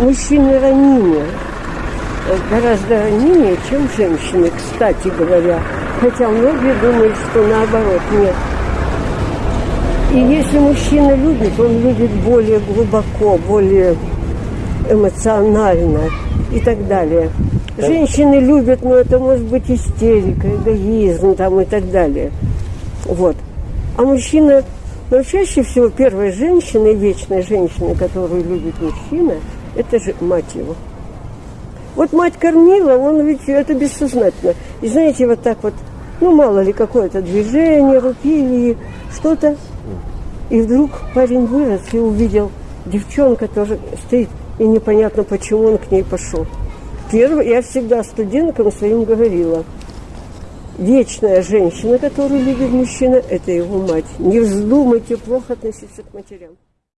мужчины ранимее, гораздо ранимее, чем женщины, кстати говоря. Хотя многие думают, что наоборот, нет. И если мужчина любит, он любит более глубоко, более эмоционально и так далее. Женщины любят, но это может быть истерика, эгоизм там и так далее. Вот. А мужчина, ну, чаще всего первая женщина и вечная женщина, которую любит мужчина, это же мать его. Вот мать кормила, он ведь это бессознательно. И знаете, вот так вот, ну мало ли какое-то движение, руки или что-то. И вдруг парень вырос и увидел девчонка тоже стоит, и непонятно, почему он к ней пошел. Первый, я всегда студенткам своим говорила, вечная женщина, которую любит мужчина, это его мать. Не вздумайте плохо относиться к матерям.